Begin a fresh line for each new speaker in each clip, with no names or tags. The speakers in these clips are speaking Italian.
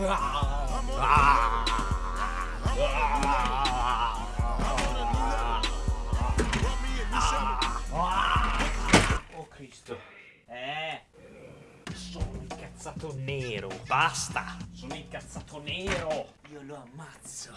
Oh Cristo. Eh. Sono incazzato nero. Basta. Sono incazzato nero. Io lo ammazzo.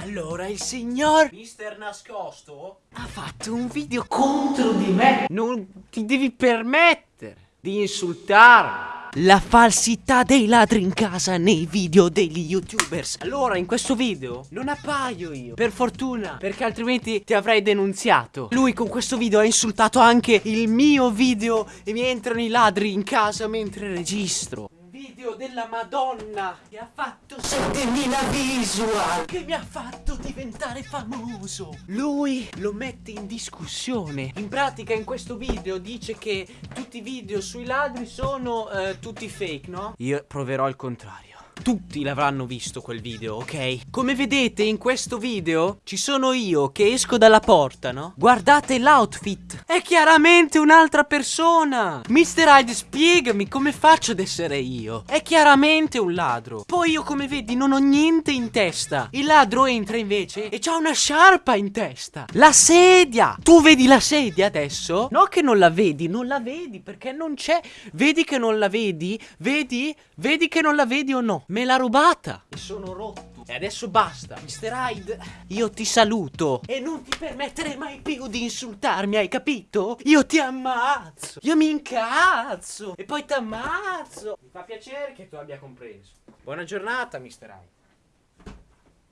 Allora il signor Mister Nascosto ha fatto un video contro di me. Non ti devi permettere di insultarmi. La falsità dei ladri in casa nei video degli youtubers. Allora in questo video non appaio io. Per fortuna perché altrimenti ti avrei denunziato. Lui con questo video ha insultato anche il mio video E mi entrano i ladri in casa mentre registro video della Madonna che ha fatto 7000 visual. che mi ha fatto diventare famoso. Lui lo mette in discussione. In pratica in questo video dice che tutti i video sui ladri sono eh, tutti fake no? io proverò il contrario tutti l'avranno visto quel video, ok? Come vedete in questo video ci sono io che esco dalla porta, no? Guardate l'outfit, è chiaramente un'altra persona Mr. Hyde spiegami come faccio ad essere io È chiaramente un ladro Poi io come vedi non ho niente in testa Il ladro entra invece e c'ha una sciarpa in testa La sedia Tu vedi la sedia adesso? No che non la vedi, non la vedi perché non c'è Vedi che non la vedi? Vedi? Vedi che non la vedi o no? Me l'ha rubata. E sono rotto. E adesso basta Mr. Hyde. Io ti saluto. E non ti permettere mai più di insultarmi Hai capito? Io ti ammazzo. Io mi incazzo. E poi ti ammazzo Mi fa piacere che tu abbia compreso. Buona giornata Mr. Hyde.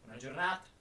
Buona giornata